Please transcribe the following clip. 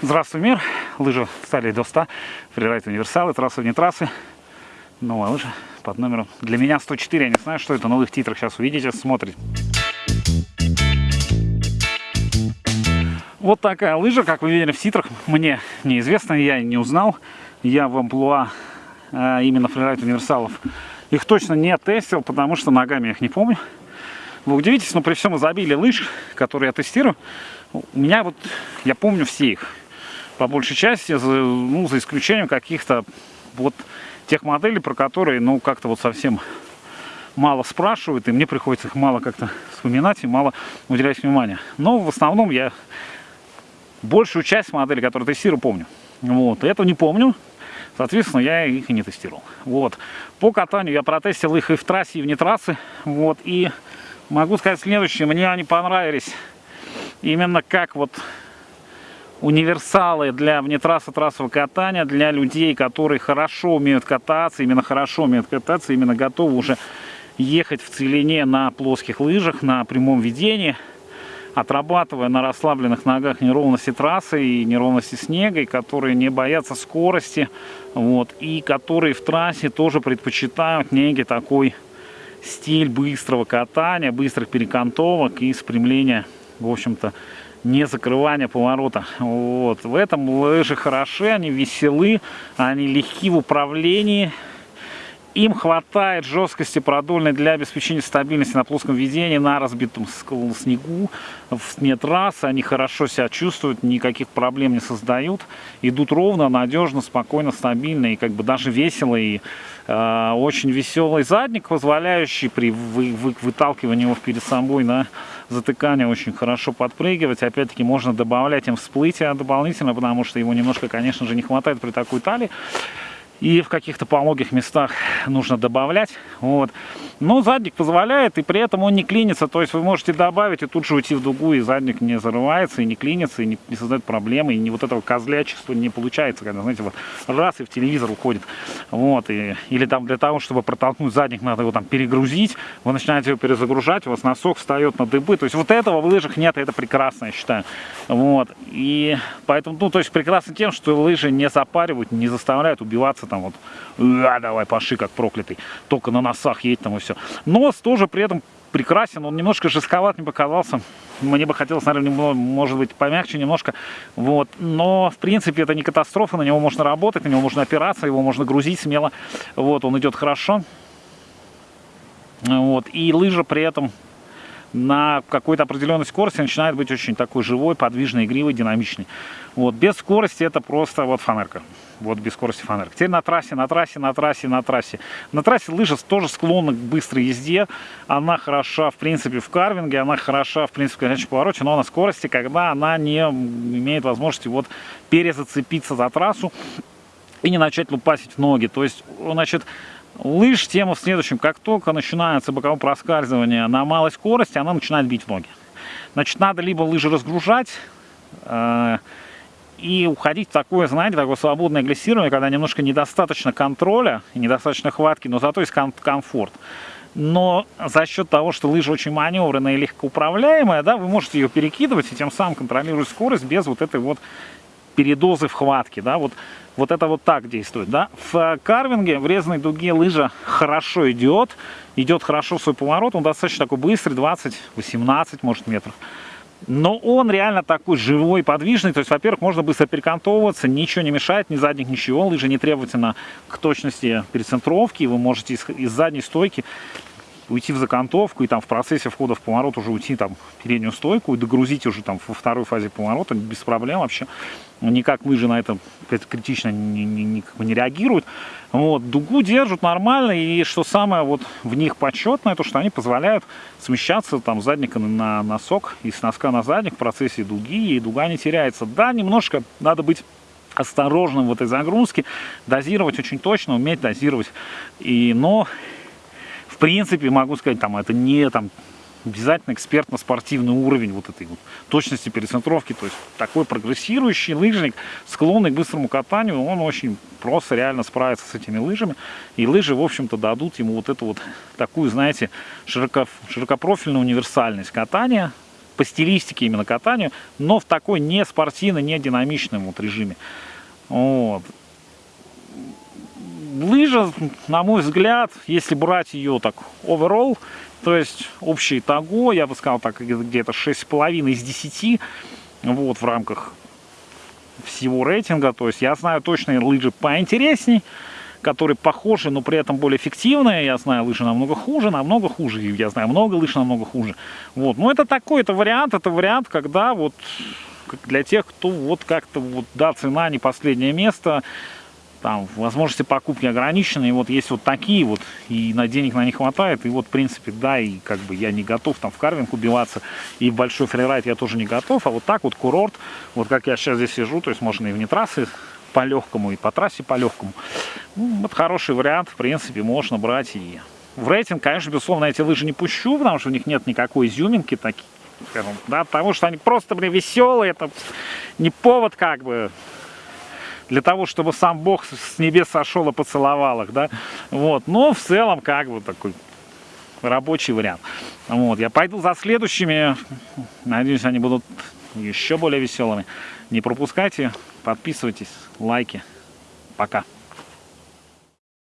Здравствуй, мир! Лыжи стали до 100, фрирайд универсалы, трассы вне трассы. Новая лыжа под номером для меня 104. Я не знаю, что это, но в их титрах сейчас увидите, смотрите. Вот такая лыжа, как вы видели в титрах, мне неизвестно, я не узнал. Я в амплуа а, именно фрирайд универсалов их точно не тестил, потому что ногами я их не помню. Вы удивитесь, но при всем изобилии лыж, которые я тестирую, у меня вот, я помню все их по большей части, ну, за исключением каких-то вот тех моделей, про которые, ну, как-то вот совсем мало спрашивают, и мне приходится их мало как-то вспоминать и мало уделять внимания. Но в основном я большую часть моделей, которые тестирую, помню. Вот, этого не помню, соответственно, я их и не тестировал. Вот, по катанию я протестил их и в трассе, и вне трассы, вот, и могу сказать следующее, мне они понравились именно как вот универсалы для внетрасса трассового катания, для людей, которые хорошо умеют кататься, именно хорошо умеют кататься, именно готовы уже ехать в целине на плоских лыжах, на прямом ведении, отрабатывая на расслабленных ногах неровности трассы и неровности снега, и которые не боятся скорости, вот, и которые в трассе тоже предпочитают некий такой стиль быстрого катания, быстрых перекантовок и спрямления, в общем-то, не закрывание поворота. Вот. В этом лыжи хороши, они веселы, они легки в управлении. Им хватает жесткости продольной для обеспечения стабильности на плоском ведении, на разбитом снегу, в сне трассы. Они хорошо себя чувствуют, никаких проблем не создают. Идут ровно, надежно, спокойно, стабильно и как бы даже весело. И э, очень веселый задник, позволяющий при вы, вы, выталкивании его перед собой на затыкание очень хорошо подпрыгивать. Опять-таки можно добавлять им всплытие дополнительно, потому что его немножко, конечно же, не хватает при такой талии и в каких-то пологих местах нужно добавлять. Вот. Но задник позволяет, и при этом он не клинится. То есть вы можете добавить и тут же уйти в дугу, и задник не зарывается, и не клинится, и не, не создает проблемы, и не вот этого козлячества не получается, когда, знаете, вот раз и в телевизор уходит. Вот. И, или там для того, чтобы протолкнуть задник, надо его там перегрузить, вы начинаете его перезагружать, у вас носок встает на дыбы. То есть вот этого в лыжах нет, и это прекрасно, я считаю. Вот. И поэтому, ну, то есть прекрасно тем, что лыжи не запаривают, не заставляют убиваться там вот, а, давай, паши, как проклятый, только на носах едет там и все. Нос тоже при этом прекрасен, он немножко жестковат мне показался, мне бы хотелось, наверное, может быть, помягче немножко, вот, но, в принципе, это не катастрофа, на него можно работать, на него можно опираться, его можно грузить смело, вот, он идет хорошо, вот, и лыжа при этом на какой-то определенной скорости начинает быть очень такой живой, подвижной, игривой, динамичной. Вот, без скорости это просто вот фанерка. Вот без скорости фанерка. Теперь на трассе, на трассе, на трассе, на трассе. На трассе лыжа тоже склонна к быстрой езде. Она хороша, в принципе, в карвинге, она хороша, в принципе, в горячем повороте, но на скорости, когда она не имеет возможности вот перезацепиться за трассу и не начать лупасить в ноги. То есть, значит, Лыж тема в следующем. Как только начинается боковое проскальзывание на малой скорости, она начинает бить в ноги. Значит, надо либо лыжи разгружать э, и уходить в такое, знаете, такое свободное глиссирование, когда немножко недостаточно контроля, недостаточно хватки, но зато есть ком комфорт. Но за счет того, что лыжа очень маневренная и легкоуправляемая, да, вы можете ее перекидывать и тем самым контролировать скорость без вот этой вот передозы в хватке, да, вот, вот это вот так действует, да. В карвинге, в резной дуге лыжа хорошо идет, идет хорошо свой поворот, он достаточно такой быстрый, 20-18, может, метров. Но он реально такой живой, подвижный, то есть, во-первых, можно быстро перекантовываться, ничего не мешает, ни задних, ничего, лыжа не требовательна к точности перецентровки, вы можете из, из задней стойки уйти в закантовку и там в процессе входа в поворот уже уйти там в переднюю стойку и догрузить уже там во второй фазе поворота без проблем вообще. Никак лыжи на это критично не, не, не, не реагируют. Вот, дугу держат нормально и что самое вот в них почетное, то что они позволяют смещаться там задника на носок и с носка на задник в процессе дуги и дуга не теряется. Да, немножко надо быть осторожным в этой загрузке, дозировать очень точно, уметь дозировать. И, но в принципе, могу сказать, там, это не там, обязательно экспертно-спортивный уровень вот этой вот точности перецентровки. То есть такой прогрессирующий лыжник, склонный к быстрому катанию, он очень просто реально справится с этими лыжами. И лыжи, в общем-то, дадут ему вот эту вот такую, знаете, широко, широкопрофильную универсальность катания. по стилистике именно катанию, но в такой не спортивно, не динамичном вот режиме. Вот. Лыжа, на мой взгляд, если брать ее так overall, то есть общее итого, я бы сказал так, где-то 6,5 из 10, вот, в рамках всего рейтинга. То есть я знаю точные лыжи поинтересней, которые похожи, но при этом более эффективные. Я знаю лыжи намного хуже, намного хуже. Я знаю много лыж намного хуже. Вот. Но это такой, это вариант, это вариант, когда вот для тех, кто вот как-то вот, да, цена не последнее место, там возможности покупки ограничены, и вот есть вот такие вот, и на денег на них хватает, и вот в принципе, да, и как бы я не готов там в карвинг убиваться, и в большой фрирайд я тоже не готов, а вот так вот курорт, вот как я сейчас здесь сижу, то есть можно и вне трассы по легкому, и по трассе по легкому, ну, это хороший вариант, в принципе, можно брать и в рейтинг, конечно, безусловно, эти лыжи не пущу, потому что у них нет никакой изюминки, такие, да, потому что они просто, блин, веселые, это не повод как бы для того, чтобы сам Бог с небес сошел и поцеловал их, да, вот, но в целом, как бы, такой рабочий вариант. Вот, я пойду за следующими, надеюсь, они будут еще более веселыми. Не пропускайте, подписывайтесь, лайки. Пока.